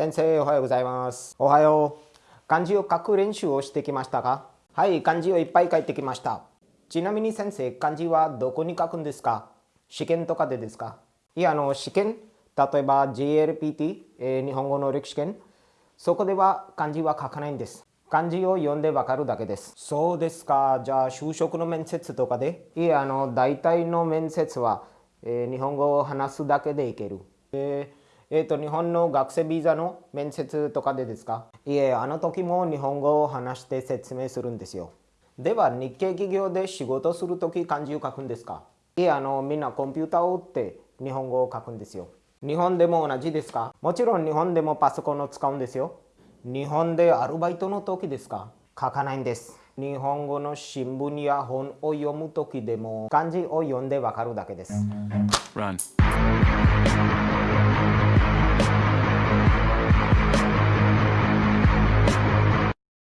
先生おはようございます。おはよう。漢字を書く練習をしてきましたかはい漢字をいっぱい書いてきました。ちなみに先生漢字はどこに書くんですか？試験とかでですか？いやあの試験例えば JLPT、えー、日本語能力試験そこでは漢字は書かないんです。漢字を読んでわかるだけです。そうですか。じゃあ、就職の面接とかで？いえ、あの、大体の面接は、えー、日本語を話すだけでいける。えー、えー、と、日本の学生ビザの面接とかでですか？いえ、あの時も日本語を話して説明するんですよ。では、日系企業で仕事するとき漢字を書くんですか？いえ、あの、みんなコンピューターを打って日本語を書くんですよ。日本でも同じですか？もちろん日本でもパソコンを使うんですよ。日本でアルバイトの時ですか？書かないんです。日本語の新聞や本を読む時でも漢字を読んでわかるだけです。Run.